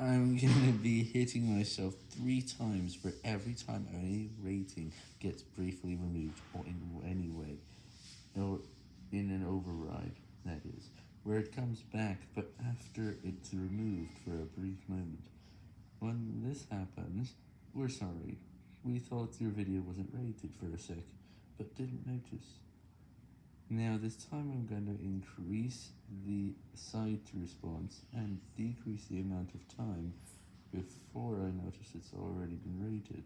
I'm gonna be hitting myself three times for every time any rating gets briefly removed, or in any way, or in an override, that is, where it comes back, but after it's removed for a brief moment. When this happens, we're sorry, we thought your video wasn't rated for a sec, but didn't notice. Now this time I'm going to increase the site response and decrease the amount of time before I notice it's already been rated.